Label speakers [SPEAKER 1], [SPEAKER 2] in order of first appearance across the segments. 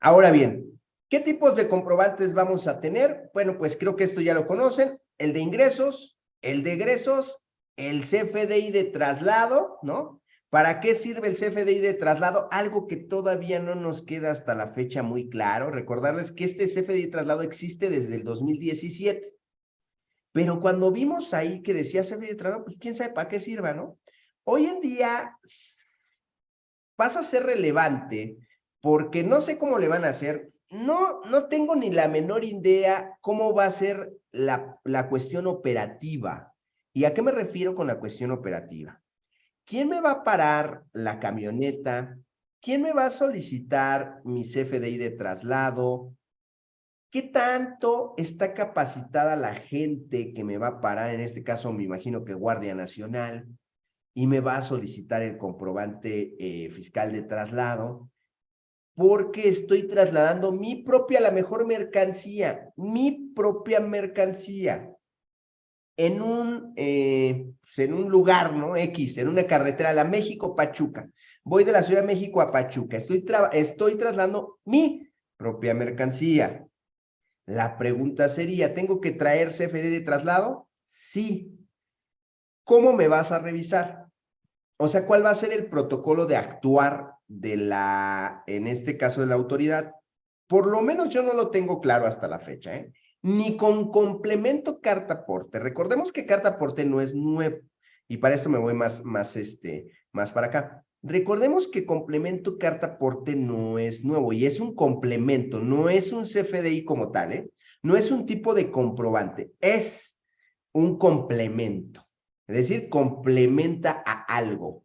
[SPEAKER 1] Ahora bien, ¿qué tipos de comprobantes vamos a tener? Bueno, pues creo que esto ya lo conocen. El de ingresos, el de egresos, el CFDI de traslado, ¿no? ¿Para qué sirve el CFDI de traslado? Algo que todavía no nos queda hasta la fecha muy claro. Recordarles que este CFDI de traslado existe desde el 2017. Pero cuando vimos ahí que decía CFDI de traslado, pues quién sabe para qué sirva, ¿no? Hoy en día pasa a ser relevante porque no sé cómo le van a hacer. No, no tengo ni la menor idea cómo va a ser la, la cuestión operativa. ¿Y a qué me refiero con la cuestión operativa? ¿Quién me va a parar la camioneta? ¿Quién me va a solicitar mi CFDI de traslado? ¿Qué tanto está capacitada la gente que me va a parar? En este caso, me imagino que Guardia Nacional, y me va a solicitar el comprobante eh, fiscal de traslado, porque estoy trasladando mi propia, la mejor mercancía, mi propia mercancía en un, eh, pues, en un lugar, ¿no? X, en una carretera, la México-Pachuca. Voy de la Ciudad de México a Pachuca. Estoy, estoy trasladando mi propia mercancía. La pregunta sería, ¿tengo que traer CFD de traslado? Sí. ¿Cómo me vas a revisar? O sea, ¿cuál va a ser el protocolo de actuar de la, en este caso de la autoridad? Por lo menos yo no lo tengo claro hasta la fecha, ¿eh? ni con complemento carta aporte. Recordemos que carta aporte no es nuevo y para esto me voy más, más, este, más para acá. Recordemos que complemento carta aporte no es nuevo y es un complemento, no es un CFDI como tal, ¿eh? No es un tipo de comprobante, es un complemento. Es decir, complementa a algo.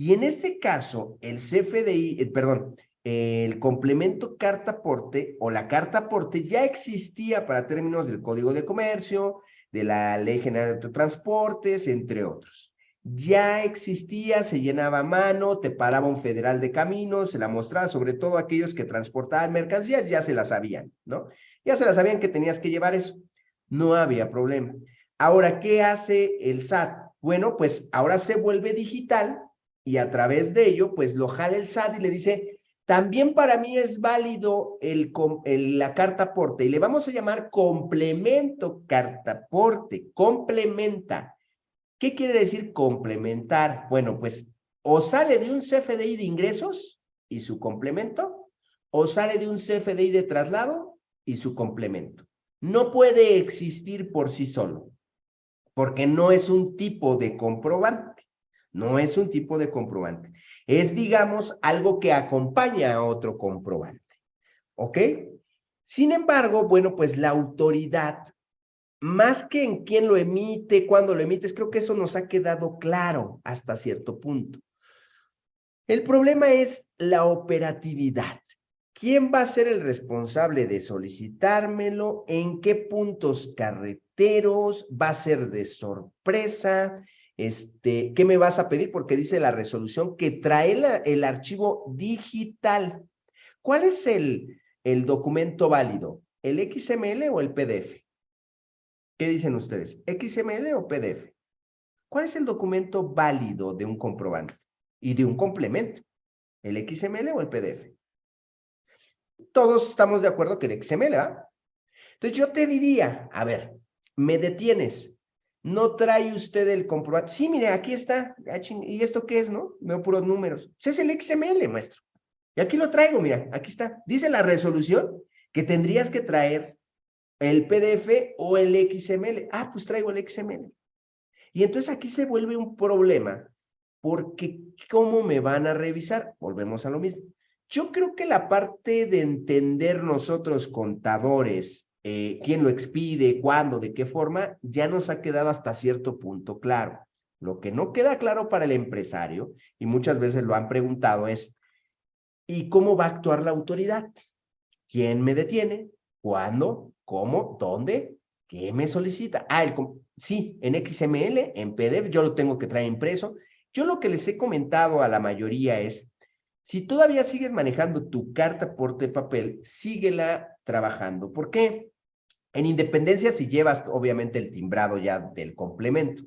[SPEAKER 1] Y en este caso, el CFDI, eh, perdón, el complemento carta aporte o la carta aporte ya existía para términos del Código de Comercio, de la Ley General de Transportes, entre otros. Ya existía, se llenaba a mano, te paraba un federal de caminos, se la mostraba, sobre todo aquellos que transportaban mercancías, ya se la sabían, ¿no? Ya se la sabían que tenías que llevar eso. No había problema. Ahora, ¿qué hace el SAT? Bueno, pues ahora se vuelve digital y a través de ello, pues lo jala el SAT y le dice, también para mí es válido el, la carta aporte y le vamos a llamar complemento carta aporte, complementa. ¿Qué quiere decir complementar? Bueno, pues o sale de un CFDI de ingresos y su complemento, o sale de un CFDI de traslado y su complemento. No puede existir por sí solo, porque no es un tipo de comprobante. No es un tipo de comprobante. Es, digamos, algo que acompaña a otro comprobante. ¿Ok? Sin embargo, bueno, pues la autoridad, más que en quién lo emite, cuándo lo emites, creo que eso nos ha quedado claro hasta cierto punto. El problema es la operatividad. ¿Quién va a ser el responsable de solicitármelo? ¿En qué puntos carreteros? ¿Va a ser de sorpresa? Este, ¿qué me vas a pedir? Porque dice la resolución que trae el archivo digital. ¿Cuál es el, el documento válido? ¿El XML o el PDF? ¿Qué dicen ustedes? ¿XML o PDF? ¿Cuál es el documento válido de un comprobante y de un complemento? ¿El XML o el PDF? Todos estamos de acuerdo que el XML, ¿ah? Entonces yo te diría, a ver, me detienes, no trae usted el comprobante. Sí, mire, aquí está. Ah, ¿Y esto qué es, no? Veo puros números. Ese es el XML, maestro. Y aquí lo traigo, mira, aquí está. Dice la resolución que tendrías que traer el PDF o el XML. Ah, pues traigo el XML. Y entonces aquí se vuelve un problema, porque ¿cómo me van a revisar? Volvemos a lo mismo. Yo creo que la parte de entender nosotros contadores eh, quién lo expide, cuándo, de qué forma, ya nos ha quedado hasta cierto punto claro. Lo que no queda claro para el empresario, y muchas veces lo han preguntado, es ¿y cómo va a actuar la autoridad? ¿Quién me detiene? ¿Cuándo? ¿Cómo? ¿Dónde? ¿Qué me solicita? Ah, el, sí, en XML, en PDF, yo lo tengo que traer impreso. Yo lo que les he comentado a la mayoría es, si todavía sigues manejando tu carta por de papel, síguela trabajando. ¿Por qué? En independencia si llevas obviamente el timbrado ya del complemento.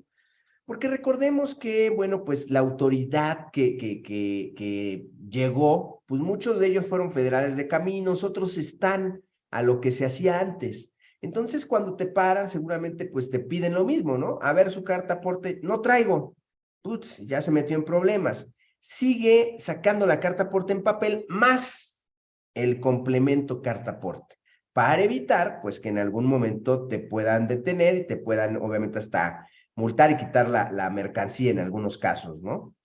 [SPEAKER 1] Porque recordemos que, bueno, pues la autoridad que, que, que, que llegó, pues muchos de ellos fueron federales de caminos, otros están a lo que se hacía antes. Entonces, cuando te paran, seguramente pues te piden lo mismo, ¿no? A ver su carta aporte, no traigo. Putz, ya se metió en problemas. Sigue sacando la carta aporte en papel más el complemento carta aporte para evitar pues que en algún momento te puedan detener y te puedan obviamente hasta multar y quitar la, la mercancía en algunos casos, ¿no?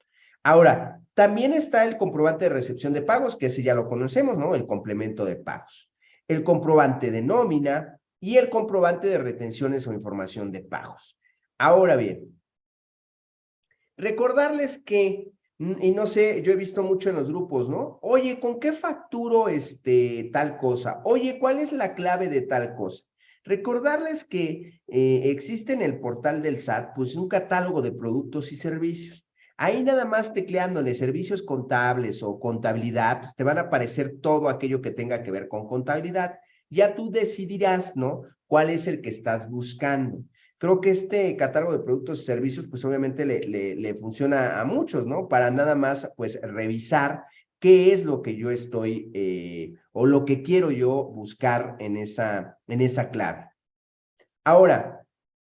[SPEAKER 1] Ahora, también está el comprobante de recepción de pagos, que ese ya lo conocemos, ¿no? El complemento de pagos. El comprobante de nómina y el comprobante de retenciones o información de pagos. Ahora bien, recordarles que y no sé, yo he visto mucho en los grupos, ¿no? Oye, ¿con qué facturo este, tal cosa? Oye, ¿cuál es la clave de tal cosa? Recordarles que eh, existe en el portal del SAT, pues un catálogo de productos y servicios. Ahí nada más tecleándole servicios contables o contabilidad, pues te van a aparecer todo aquello que tenga que ver con contabilidad. Ya tú decidirás, ¿no? ¿Cuál es el que estás buscando? Creo que este catálogo de productos y servicios, pues obviamente le, le, funciona a muchos, ¿no? Para nada más, pues, revisar qué es lo que yo estoy eh, o lo que quiero yo buscar en esa, en esa clave. Ahora,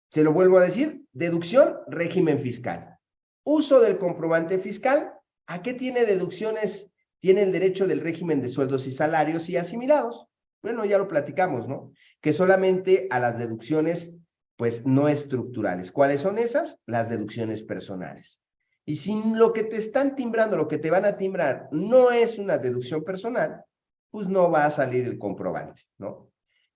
[SPEAKER 1] se lo vuelvo a decir, deducción, régimen fiscal. Uso del comprobante fiscal, ¿a qué tiene deducciones? Tiene el derecho del régimen de sueldos y salarios y asimilados. Bueno, ya lo platicamos, ¿no? Que solamente a las deducciones pues no estructurales. ¿Cuáles son esas? Las deducciones personales. Y si lo que te están timbrando, lo que te van a timbrar, no es una deducción personal, pues no va a salir el comprobante, ¿no?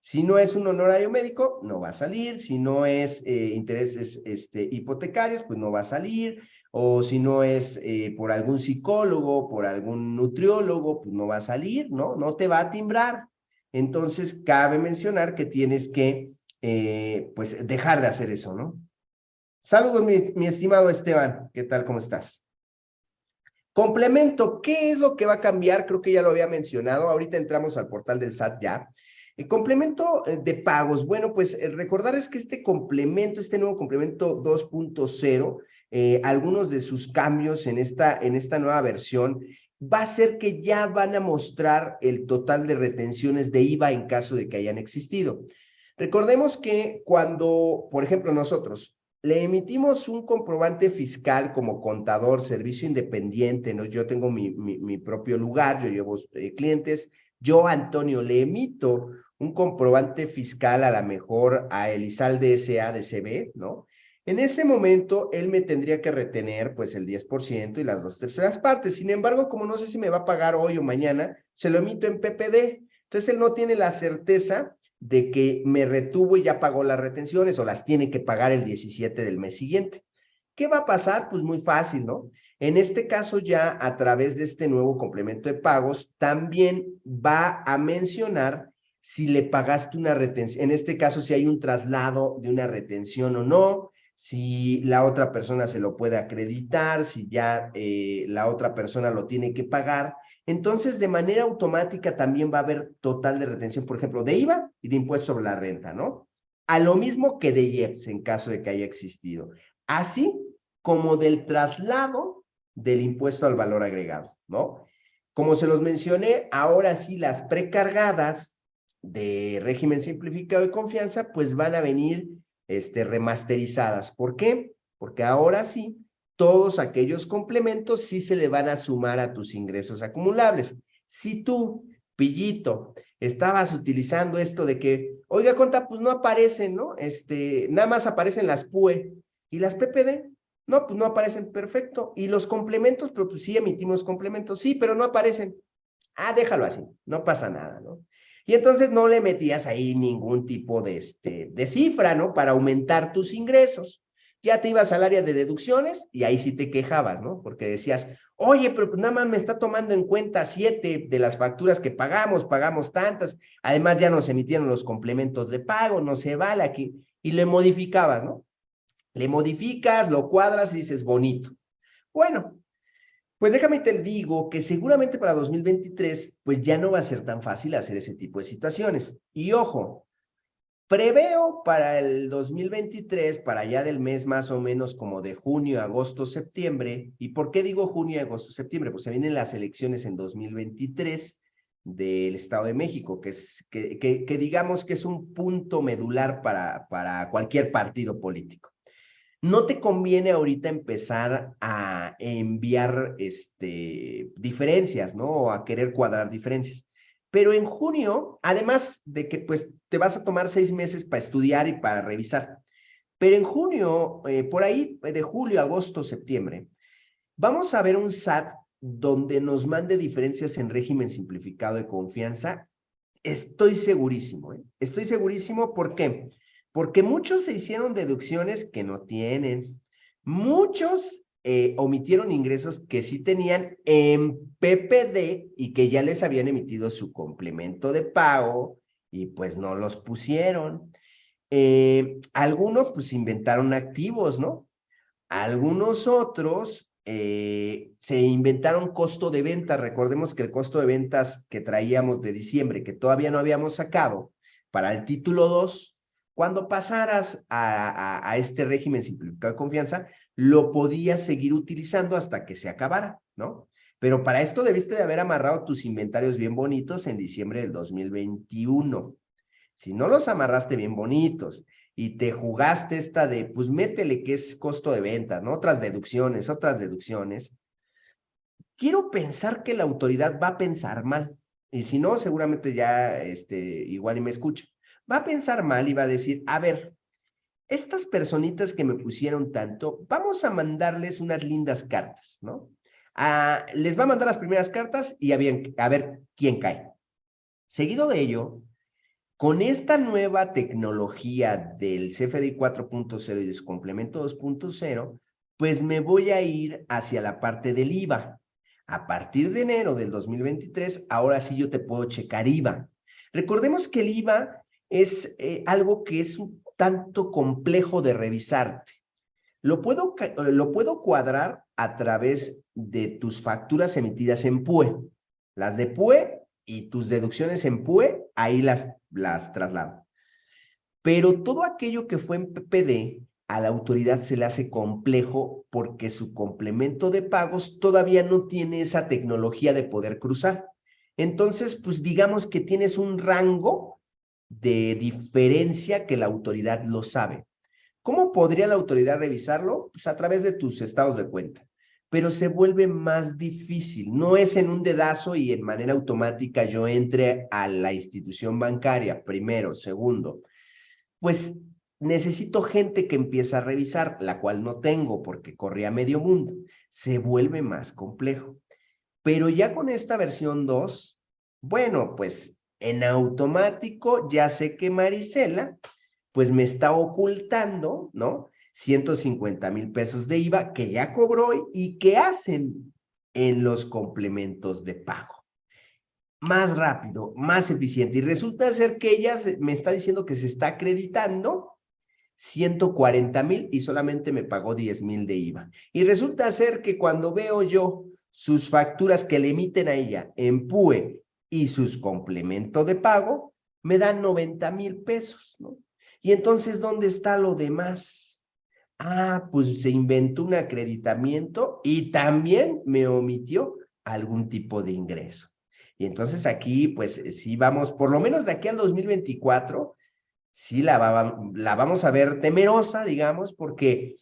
[SPEAKER 1] Si no es un honorario médico, no va a salir. Si no es eh, intereses este, hipotecarios, pues no va a salir. O si no es eh, por algún psicólogo, por algún nutriólogo, pues no va a salir, ¿no? No te va a timbrar. Entonces, cabe mencionar que tienes que eh, pues dejar de hacer eso, ¿no? Saludos, mi, estimado Esteban. ¿Qué tal? ¿Cómo estás? Complemento, ¿qué es lo que va a cambiar? Creo que ya lo había mencionado. Ahorita entramos al portal del SAT ya. El complemento eh, de pagos. Bueno, pues eh, recordar es que este complemento, este nuevo complemento 2.0, algunos de sus cambios en esta, en esta nueva versión, va a ser que ya van a mostrar el total de retenciones de IVA en caso de que hayan existido. Recordemos que cuando, por ejemplo, nosotros le emitimos un comprobante fiscal como contador, servicio independiente, ¿no? yo tengo mi, mi, propio lugar, yo llevo eh, clientes, yo, Antonio, le emito un comprobante fiscal a la mejor a Elizalde S.A. de CB, ¿no? En ese momento, él me tendría que retener, pues, el 10% y las dos terceras partes. Sin embargo, como no sé si me va a pagar hoy o mañana, se lo emito en PPD. Entonces, él no tiene la certeza de que me retuvo y ya pagó las retenciones o las tiene que pagar el 17 del mes siguiente. ¿Qué va a pasar? Pues muy fácil, ¿no? En este caso ya a través de este nuevo complemento de pagos también va a mencionar si le pagaste una retención, en este caso si hay un traslado de una retención o no, si la otra persona se lo puede acreditar, si ya eh, la otra persona lo tiene que pagar entonces de manera automática también va a haber total de retención, por ejemplo, de IVA y de impuesto sobre la renta, ¿no? A lo mismo que de IEPS en caso de que haya existido. Así como del traslado del impuesto al valor agregado, ¿no? Como se los mencioné, ahora sí las precargadas de régimen simplificado de confianza, pues van a venir este, remasterizadas. ¿Por qué? Porque ahora sí todos aquellos complementos sí se le van a sumar a tus ingresos acumulables. Si tú, Pillito, estabas utilizando esto de que, oiga, conta, pues no aparecen, ¿no? Este, nada más aparecen las PUE y las PPD. No, pues no aparecen, perfecto. Y los complementos, pero pues sí emitimos complementos, sí, pero no aparecen. Ah, déjalo así, no pasa nada, ¿no? Y entonces no le metías ahí ningún tipo de, este, de cifra, ¿no? Para aumentar tus ingresos ya te ibas al área de deducciones y ahí sí te quejabas, ¿no? Porque decías, oye, pero pues nada más me está tomando en cuenta siete de las facturas que pagamos, pagamos tantas, además ya nos emitieron los complementos de pago, no se vale aquí, y le modificabas, ¿no? Le modificas, lo cuadras y dices, bonito. Bueno, pues déjame te digo que seguramente para 2023, pues ya no va a ser tan fácil hacer ese tipo de situaciones. Y ojo, Preveo para el 2023, para allá del mes más o menos como de junio, agosto, septiembre. ¿Y por qué digo junio, agosto, septiembre? Pues se vienen las elecciones en 2023 del Estado de México, que, es, que, digamos que es un punto medular para, para cualquier partido político. No te conviene ahorita empezar a enviar este, diferencias, ¿no? O a querer cuadrar diferencias. Pero en junio, además de que pues te vas a tomar seis meses para estudiar y para revisar, pero en junio, eh, por ahí de julio, agosto, septiembre, vamos a ver un SAT donde nos mande diferencias en régimen simplificado de confianza. Estoy segurísimo, ¿eh? Estoy segurísimo, ¿por qué? Porque muchos se hicieron deducciones que no tienen. Muchos eh, omitieron ingresos que sí tenían en PPD y que ya les habían emitido su complemento de pago y pues no los pusieron. Eh, algunos pues inventaron activos, ¿no? Algunos otros eh, se inventaron costo de venta. Recordemos que el costo de ventas que traíamos de diciembre, que todavía no habíamos sacado, para el título 2, cuando pasaras a, a este régimen simplificado de confianza, lo podías seguir utilizando hasta que se acabara, ¿no? Pero para esto debiste de haber amarrado tus inventarios bien bonitos en diciembre del 2021. Si no los amarraste bien bonitos y te jugaste esta de, pues métele que es costo de venta, ¿no? Otras deducciones, otras deducciones. Quiero pensar que la autoridad va a pensar mal. Y si no, seguramente ya este, igual y me escucha. Va a pensar mal y va a decir, a ver, estas personitas que me pusieron tanto, vamos a mandarles unas lindas cartas, ¿no? Ah, les va a mandar las primeras cartas y a, a ver quién cae. Seguido de ello, con esta nueva tecnología del CFDI 4.0 y de su complemento 2.0, pues me voy a ir hacia la parte del IVA. A partir de enero del 2023, ahora sí yo te puedo checar IVA. Recordemos que el IVA es eh, algo que es un tanto complejo de revisarte. Lo puedo, lo puedo cuadrar a través de tus facturas emitidas en PUE. Las de PUE y tus deducciones en PUE, ahí las, las traslado. Pero todo aquello que fue en PPD, a la autoridad se le hace complejo porque su complemento de pagos todavía no tiene esa tecnología de poder cruzar. Entonces, pues digamos que tienes un rango de diferencia que la autoridad lo sabe. ¿Cómo podría la autoridad revisarlo? Pues a través de tus estados de cuenta. Pero se vuelve más difícil. No es en un dedazo y en manera automática yo entre a la institución bancaria, primero, segundo. Pues necesito gente que empiece a revisar, la cual no tengo porque corría medio mundo. Se vuelve más complejo. Pero ya con esta versión 2, bueno, pues en automático ya sé que Marisela, pues me está ocultando, ¿no? 150 mil pesos de IVA que ya cobró y que hacen en los complementos de pago. Más rápido, más eficiente. Y resulta ser que ella me está diciendo que se está acreditando 140 mil y solamente me pagó 10 mil de IVA. Y resulta ser que cuando veo yo sus facturas que le emiten a ella en PUE y sus complementos de pago me dan 90 mil pesos, ¿no? Y entonces, ¿dónde está lo demás? Ah, pues se inventó un acreditamiento y también me omitió algún tipo de ingreso. Y entonces aquí, pues sí vamos, por lo menos de aquí al 2024, sí la, la vamos a ver temerosa, digamos, porque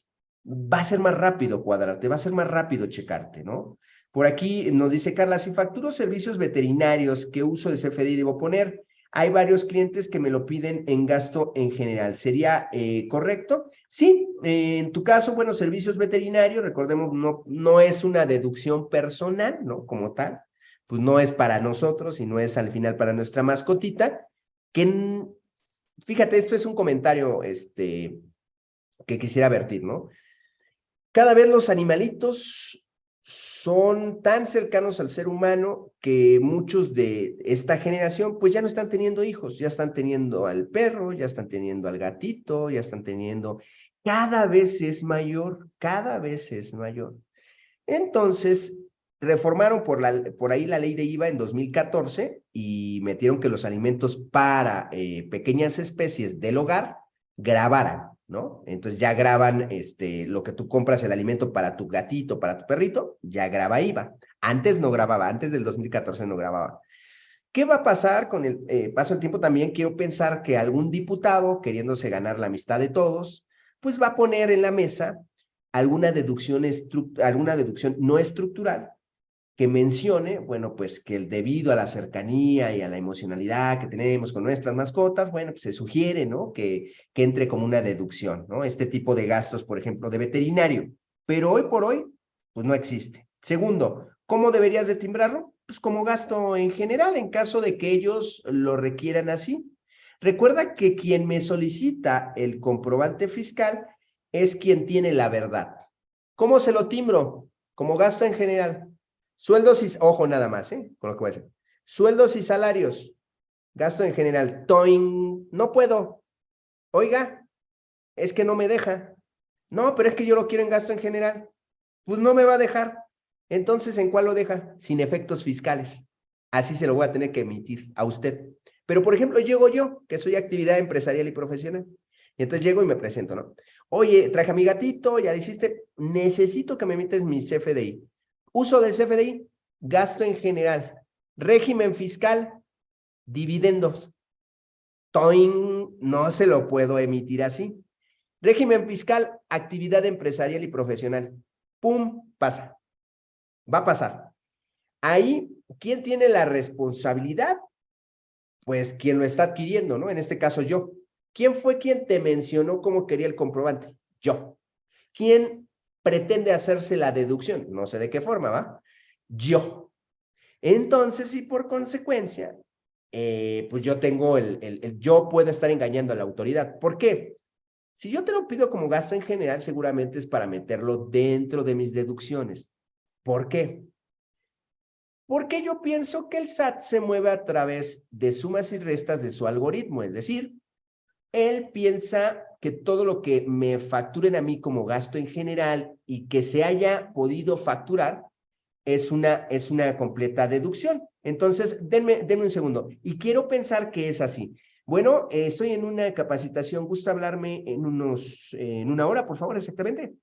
[SPEAKER 1] va a ser más rápido cuadrarte, va a ser más rápido checarte, ¿no? Por aquí nos dice Carla, si facturo servicios veterinarios, ¿qué uso de CFDI debo poner? Hay varios clientes que me lo piden en gasto en general. ¿Sería eh, correcto? Sí, eh, en tu caso, bueno, servicios veterinarios, recordemos, no, no es una deducción personal, ¿no? Como tal, pues no es para nosotros y no es al final para nuestra mascotita, que, fíjate, esto es un comentario este, que quisiera vertir, ¿no? Cada vez los animalitos son tan cercanos al ser humano que muchos de esta generación pues ya no están teniendo hijos, ya están teniendo al perro, ya están teniendo al gatito, ya están teniendo, cada vez es mayor, cada vez es mayor. Entonces, reformaron por, la, por ahí la ley de IVA en 2014 y metieron que los alimentos para eh, pequeñas especies del hogar grabaran, ¿no? Entonces ya graban este, lo que tú compras, el alimento para tu gatito, para tu perrito, ya graba IVA. Antes no grababa, antes del 2014 no grababa. ¿Qué va a pasar con el eh, paso del tiempo? También quiero pensar que algún diputado, queriéndose ganar la amistad de todos, pues va a poner en la mesa alguna deducción, alguna deducción no estructural que mencione, bueno, pues que el debido a la cercanía y a la emocionalidad que tenemos con nuestras mascotas, bueno, pues se sugiere, ¿no? Que, que entre como una deducción, ¿no? Este tipo de gastos, por ejemplo, de veterinario. Pero hoy por hoy, pues no existe. Segundo, ¿cómo deberías de timbrarlo? Pues como gasto en general, en caso de que ellos lo requieran así. Recuerda que quien me solicita el comprobante fiscal es quien tiene la verdad. ¿Cómo se lo timbro? Como gasto en general. Sueldos y, ojo nada más, ¿eh? Con lo que voy a decir. Sueldos y salarios. Gasto en general. Toin, no puedo. Oiga, es que no me deja. No, pero es que yo lo quiero en gasto en general. Pues no me va a dejar. Entonces, ¿en cuál lo deja? Sin efectos fiscales. Así se lo voy a tener que emitir a usted. Pero, por ejemplo, llego yo, que soy actividad empresarial y profesional. Y entonces llego y me presento, ¿no? Oye, traje a mi gatito, ya le hiciste, necesito que me emites mi CFDI. Uso del CFDI, gasto en general. Régimen fiscal, dividendos. Toin, no se lo puedo emitir así. Régimen fiscal, actividad empresarial y profesional. Pum, pasa. Va a pasar. Ahí, ¿quién tiene la responsabilidad? Pues quien lo está adquiriendo, ¿no? En este caso yo. ¿Quién fue quien te mencionó cómo quería el comprobante? Yo. ¿Quién pretende hacerse la deducción. No sé de qué forma, ¿va? Yo. Entonces, y por consecuencia, eh, pues yo tengo el, el, yo puedo estar engañando a la autoridad. ¿Por qué? Si yo te lo pido como gasto en general, seguramente es para meterlo dentro de mis deducciones. ¿Por qué? Porque yo pienso que el SAT se mueve a través de sumas y restas de su algoritmo, es decir, él piensa que todo lo que me facturen a mí como gasto en general y que se haya podido facturar es una, es una completa deducción. Entonces, denme, un segundo. Y quiero pensar que es así. Bueno, eh, estoy en una capacitación. ¿Gusta hablarme en, unos, en una hora, por favor, exactamente?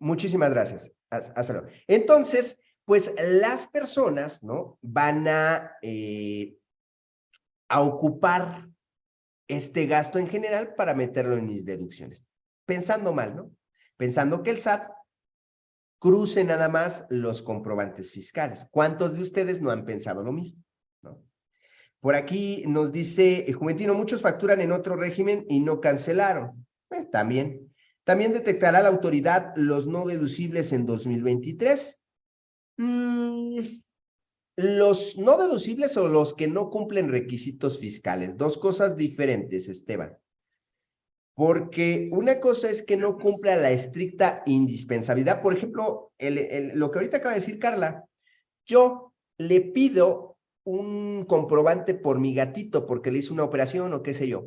[SPEAKER 1] Muchísimas gracias. Hasta luego. Entonces, pues las personas, ¿no? Van a, eh, a ocupar este gasto en general para meterlo en mis deducciones. Pensando mal, ¿no? Pensando que el SAT cruce nada más los comprobantes fiscales. ¿Cuántos de ustedes no han pensado lo mismo? ¿no? Por aquí nos dice eh, Juventino, muchos facturan en otro régimen y no cancelaron. Eh, también. También detectará la autoridad los no deducibles en 2023. Mm, los no deducibles o los que no cumplen requisitos fiscales. Dos cosas diferentes, Esteban. Porque una cosa es que no cumpla la estricta indispensabilidad. Por ejemplo, lo que ahorita acaba de decir Carla, yo le pido un comprobante por mi gatito porque le hice una operación o qué sé yo.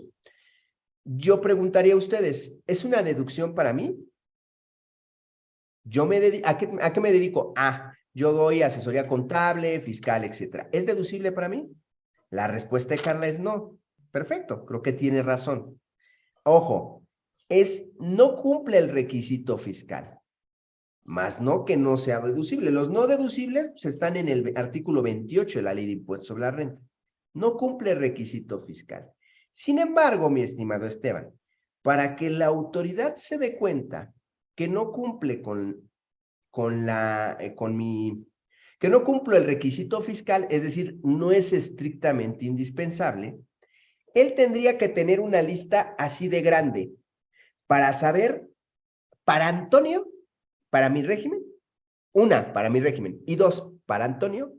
[SPEAKER 1] Yo preguntaría a ustedes, ¿es una deducción para mí? Yo me ¿a, qué, ¿A qué me dedico? Ah, yo doy asesoría contable, fiscal, etcétera. ¿Es deducible para mí? La respuesta de Carla es no. Perfecto, creo que tiene razón. Ojo, es no cumple el requisito fiscal, más no que no sea deducible. Los no deducibles pues, están en el artículo 28 de la Ley de Impuestos sobre la Renta. No cumple el requisito fiscal. Sin embargo, mi estimado Esteban, para que la autoridad se dé cuenta que no cumple con con, la, eh, con mi, que no cumplo el requisito fiscal, es decir, no es estrictamente indispensable, él tendría que tener una lista así de grande para saber, para Antonio, para mi régimen, una, para mi régimen, y dos, para Antonio,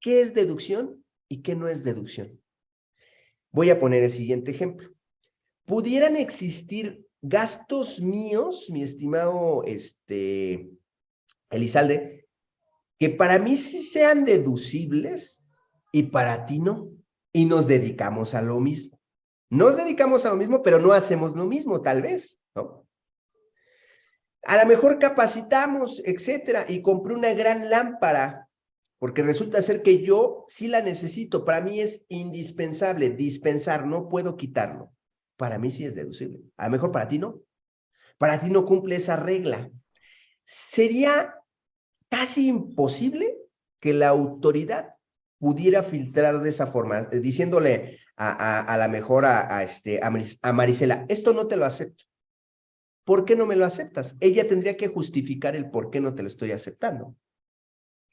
[SPEAKER 1] qué es deducción y qué no es deducción. Voy a poner el siguiente ejemplo. ¿Pudieran existir gastos míos, mi estimado este, Elizalde, que para mí sí sean deducibles y para ti no. Y nos dedicamos a lo mismo. Nos dedicamos a lo mismo, pero no hacemos lo mismo, tal vez, ¿no? A lo mejor capacitamos, etcétera, y compré una gran lámpara porque resulta ser que yo sí la necesito, para mí es indispensable dispensar, no puedo quitarlo. Para mí sí es deducible, a lo mejor para ti no. Para ti no cumple esa regla. Sería casi imposible que la autoridad pudiera filtrar de esa forma, eh, diciéndole a, a, la mejor a, este, a Marisela, esto no te lo acepto. ¿Por qué no me lo aceptas? Ella tendría que justificar el por qué no te lo estoy aceptando,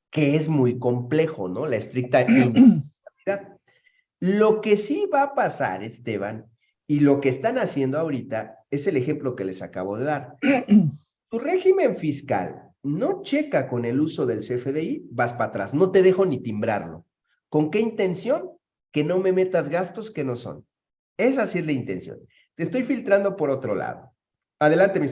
[SPEAKER 1] que es muy complejo, ¿no? La estricta Lo que sí va a pasar, Esteban, y lo que están haciendo ahorita es el ejemplo que les acabo de dar. Tu régimen fiscal no checa con el uso del CFDI, vas para atrás, no te dejo ni timbrarlo. ¿Con qué intención? Que no me metas gastos que no son. Esa sí es la intención. Te estoy filtrando por otro lado. Adelante, mi,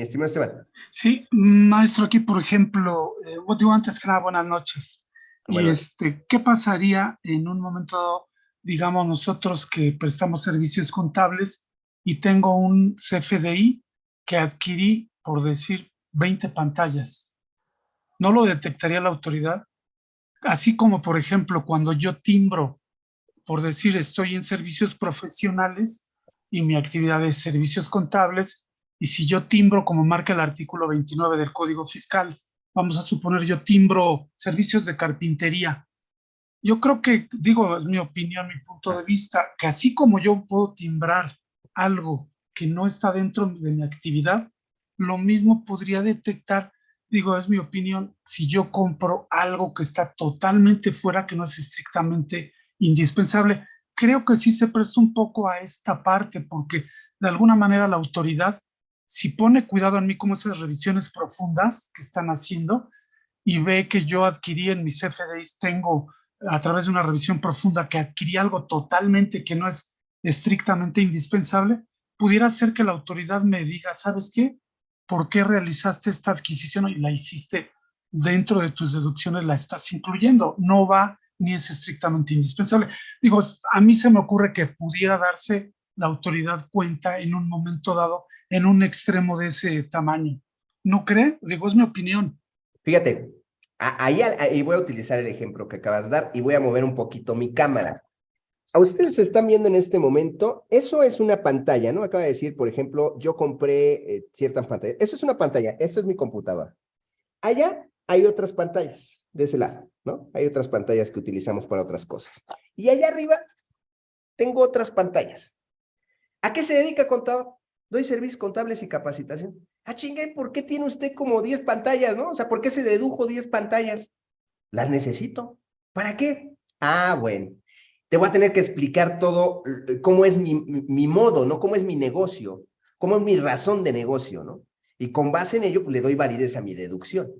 [SPEAKER 1] estimado Esteban.
[SPEAKER 2] Sí, maestro, aquí, por ejemplo, eh, digo antes que nada, buenas noches. Y este, ¿Qué pasaría en un momento, digamos, nosotros que prestamos servicios contables y tengo un CFDI que adquirí, por decir, 20 pantallas? ¿No lo detectaría la autoridad? Así como, por ejemplo, cuando yo timbro, por decir, estoy en servicios profesionales y mi actividad es servicios contables, y si yo timbro, como marca el artículo 29 del Código Fiscal, vamos a suponer yo timbro servicios de carpintería. Yo creo que, digo, es mi opinión, mi punto de vista, que así como yo puedo timbrar algo que no está dentro de mi actividad, lo mismo podría detectar digo, es mi opinión, si yo compro algo que está totalmente fuera, que no es estrictamente indispensable, creo que sí se presta un poco a esta parte, porque de alguna manera la autoridad, si pone cuidado en mí como esas revisiones profundas que están haciendo y ve que yo adquirí en mis FDIs, tengo a través de una revisión profunda que adquirí algo totalmente que no es estrictamente indispensable, pudiera ser que la autoridad me diga, ¿sabes qué? Por qué realizaste esta adquisición y la hiciste dentro de tus deducciones, la estás incluyendo. No va ni es estrictamente indispensable. Digo, a mí se me ocurre que pudiera darse la autoridad cuenta en un momento dado en un extremo de ese tamaño. ¿No cree? Digo, es mi opinión.
[SPEAKER 1] Fíjate, ahí, ahí voy a utilizar el ejemplo que acabas de dar y voy a mover un poquito mi cámara a ustedes están viendo en este momento, eso es una pantalla, ¿no? Acaba de decir, por ejemplo, yo compré eh, ciertas pantallas. Eso es una pantalla, esto es mi computadora. Allá hay otras pantallas, de ese lado, ¿no? Hay otras pantallas que utilizamos para otras cosas. Y allá arriba tengo otras pantallas. ¿A qué se dedica, contador? Doy servicios contables y capacitación. Ah, chingue, ¿por qué tiene usted como 10 pantallas, no? O sea, ¿por qué se dedujo 10 pantallas? Las necesito. ¿Para qué? Ah, bueno te voy a tener que explicar todo, eh, cómo es mi, mi, modo, ¿no? Cómo es mi negocio, cómo es mi razón de negocio, ¿no? Y con base en ello, pues le doy validez a mi deducción.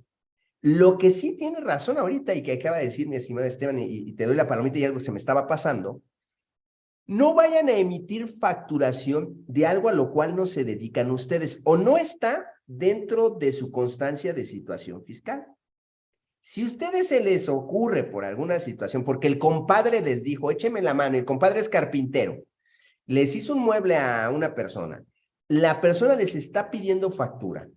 [SPEAKER 1] Lo que sí tiene razón ahorita y que acaba de decir mi estimado Esteban, y, y te doy la palomita y algo se me estaba pasando, no vayan a emitir facturación de algo a lo cual no se dedican ustedes o no está dentro de su constancia de situación fiscal. Si ustedes se les ocurre por alguna situación, porque el compadre les dijo, écheme la mano, el compadre es carpintero, les hizo un mueble a una persona, la persona les está pidiendo factura,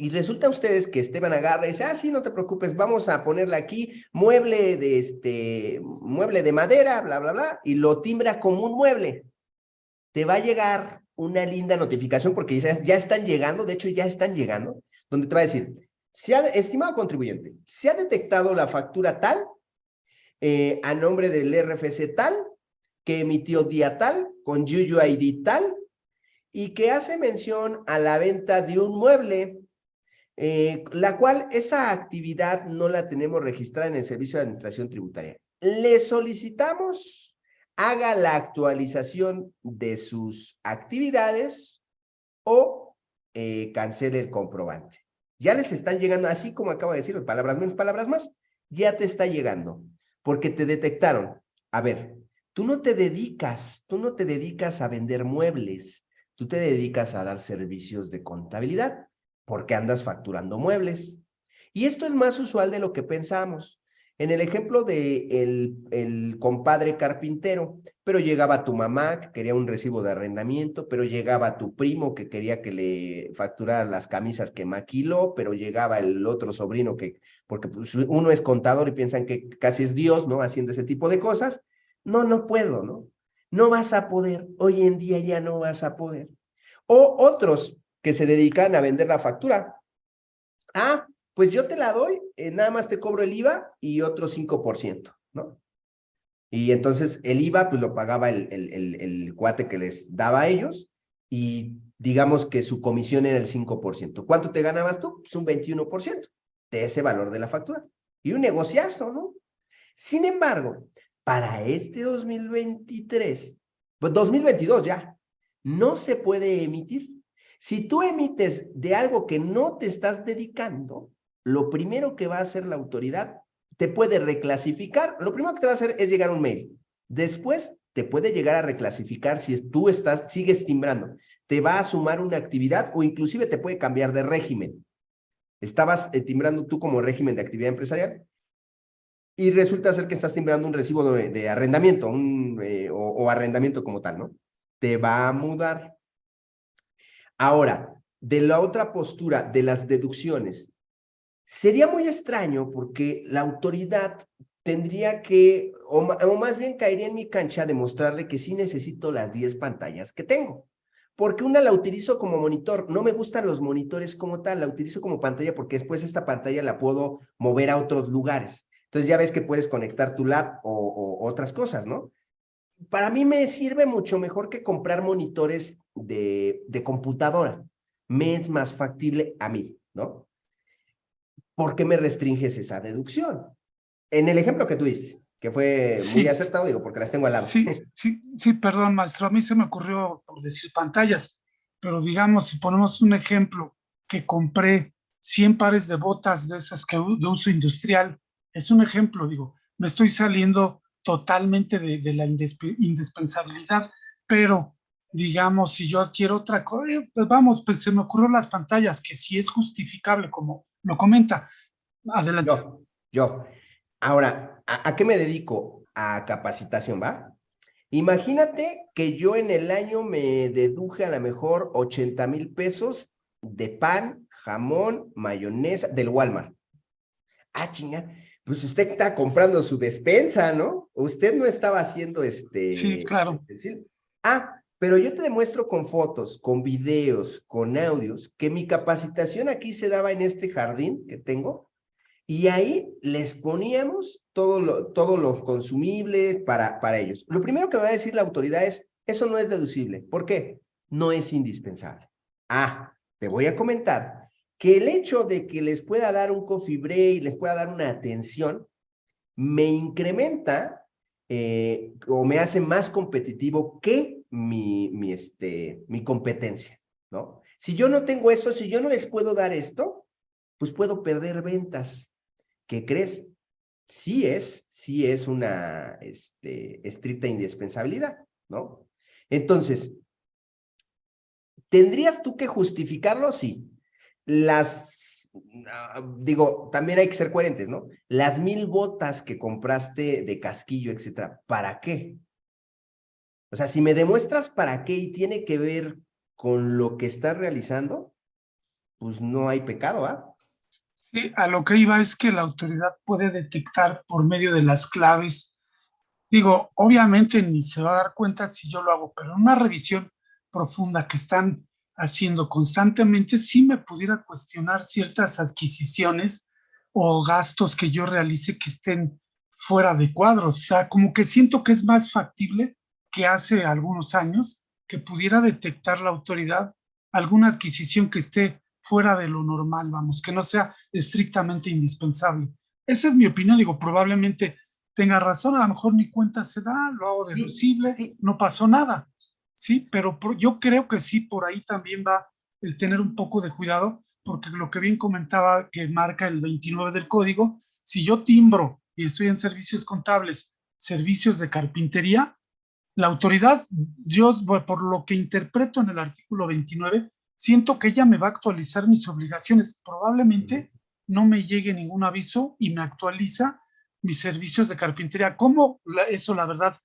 [SPEAKER 1] y resulta a ustedes que Esteban agarra y dice, ah, sí, no te preocupes, vamos a ponerle aquí mueble de, este, mueble de madera, bla, bla, bla, y lo timbra como un mueble. Te va a llegar una linda notificación porque ya están llegando, de hecho ya están llegando, donde te va a decir, se ha, estimado contribuyente, se ha detectado la factura tal, eh, a nombre del RFC tal, que emitió día tal, con UUID tal, y que hace mención a la venta de un mueble, eh, la cual esa actividad no la tenemos registrada en el Servicio de Administración Tributaria. Le solicitamos haga la actualización de sus actividades o eh, cancele el comprobante. Ya les están llegando, así como acabo de decir, palabras menos, palabras más, ya te está llegando, porque te detectaron. A ver, tú no te dedicas, tú no te dedicas a vender muebles, tú te dedicas a dar servicios de contabilidad, porque andas facturando muebles. Y esto es más usual de lo que pensamos. En el ejemplo de el, el compadre carpintero, pero llegaba tu mamá que quería un recibo de arrendamiento, pero llegaba tu primo que quería que le facturara las camisas que maquiló, pero llegaba el otro sobrino que, porque pues, uno es contador y piensan que casi es Dios, ¿no? Haciendo ese tipo de cosas. No, no puedo, ¿no? No vas a poder, hoy en día ya no vas a poder. O otros que se dedican a vender la factura. Ah, pues yo te la doy, eh, nada más te cobro el IVA y otro 5%, ¿no? Y entonces el IVA pues lo pagaba el, el, el, cuate que les daba a ellos y digamos que su comisión era el 5%. ¿Cuánto te ganabas tú? Pues un 21% de ese valor de la factura. Y un negociazo, ¿no? Sin embargo, para este 2023, pues 2022 ya, no se puede emitir. Si tú emites de algo que no te estás dedicando, lo primero que va a hacer la autoridad, te puede reclasificar, lo primero que te va a hacer es llegar un mail. Después te puede llegar a reclasificar si tú estás, sigues timbrando. Te va a sumar una actividad o inclusive te puede cambiar de régimen. Estabas eh, timbrando tú como régimen de actividad empresarial y resulta ser que estás timbrando un recibo de, arrendamiento eh, o arrendamiento como tal, ¿no? Te va a mudar. Ahora, de la otra postura de las deducciones, Sería muy extraño porque la autoridad tendría que, o, más bien caería en mi cancha de mostrarle que sí necesito las 10 pantallas que tengo. Porque una la utilizo como monitor. No me gustan los monitores como tal, la utilizo como pantalla porque después esta pantalla la puedo mover a otros lugares. Entonces ya ves que puedes conectar tu lab o, o otras cosas, ¿no? Para mí me sirve mucho mejor que comprar monitores de, de computadora. Me es más factible a mí, ¿no? ¿Por qué me restringes esa deducción? En el ejemplo que tú dices, que fue muy acertado, digo, porque las tengo al lado.
[SPEAKER 2] Sí, sí, sí, perdón, maestro, a mí se me ocurrió por decir pantallas, pero digamos, si ponemos un ejemplo, que compré 100 pares de botas de esas que de uso industrial, es un ejemplo, digo, me estoy saliendo totalmente de, de la indispensabilidad, pero digamos, si yo adquiero otra cosa, eh, pues vamos, pues se me ocurrió las pantallas, que sí es justificable como lo comenta. Adelante.
[SPEAKER 1] Yo, yo. Ahora, ¿a, qué me dedico? A capacitación, ¿va? Imagínate que yo en el año me deduje a lo mejor 80 mil pesos de pan, jamón, mayonesa del Walmart. Ah, chinga, pues usted está comprando su despensa, ¿no? Usted no estaba haciendo este...
[SPEAKER 2] Sí, claro.
[SPEAKER 1] Ah, pero yo te demuestro con fotos, con videos, con audios, que mi capacitación aquí se daba en este jardín que tengo, y ahí les poníamos todo lo, consumible para, para ellos. Lo primero que va a decir la autoridad es, eso no es deducible. ¿Por qué? No es indispensable. Ah, te voy a comentar que el hecho de que les pueda dar un coffee break, les pueda dar una atención, me incrementa eh, o me hace más competitivo que mi, mi, este, mi competencia, ¿no? Si yo no tengo esto, si yo no les puedo dar esto, pues puedo perder ventas. ¿Qué crees? Sí es, sí es una este, estricta indispensabilidad, ¿no? Entonces, ¿tendrías tú que justificarlo? Sí. Las, ah, digo, también hay que ser coherentes, ¿no? Las mil botas que compraste de casquillo, etcétera, ¿para qué? O sea, si me demuestras para qué y tiene que ver con lo que estás realizando, pues no hay pecado, ¿ah?
[SPEAKER 2] Sí, a lo que iba es que la autoridad puede detectar por medio de las claves. Digo, obviamente ni se va a dar cuenta si yo lo hago, pero una revisión profunda que están haciendo constantemente, sí me pudiera cuestionar ciertas adquisiciones o gastos que yo realice que estén fuera de cuadros. O sea, como que siento que es más factible que hace algunos años que pudiera detectar la autoridad alguna adquisición que esté fuera de lo normal, vamos, que no sea estrictamente indispensable. Esa es mi opinión, digo, probablemente tenga razón, a lo mejor mi cuenta se da, lo hago deducible, no pasó nada, sí, pero yo creo que sí, por ahí también va el tener un poco de cuidado, porque lo que bien comentaba que marca el 29 del código, si yo timbro y estoy en servicios contables, servicios de carpintería, la autoridad, yo por lo que interpreto en el artículo 29, siento que ella me va a actualizar mis obligaciones. Probablemente no me llegue ningún aviso y me actualiza mis servicios de carpintería. ¿Cómo eso, la verdad,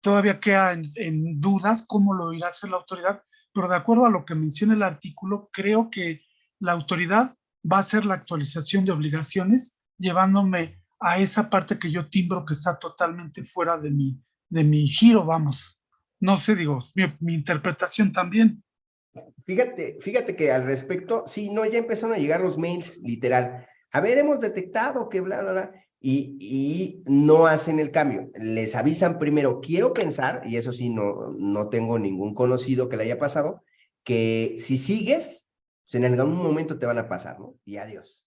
[SPEAKER 2] todavía queda en, dudas cómo lo irá a hacer la autoridad? Pero de acuerdo a lo que menciona el artículo, creo que la autoridad va a hacer la actualización de obligaciones llevándome a esa parte que yo timbro que está totalmente fuera de mi, de mi giro, vamos. No sé, digo, mi, interpretación también.
[SPEAKER 1] Fíjate, fíjate que al respecto, sí, no, ya empezaron a llegar los mails, literal. A ver, hemos detectado que bla, bla, bla, y, y no hacen el cambio. Les avisan primero, quiero pensar, y eso sí, no, no tengo ningún conocido que le haya pasado, que si sigues, pues en algún momento te van a pasar, ¿no? Y adiós.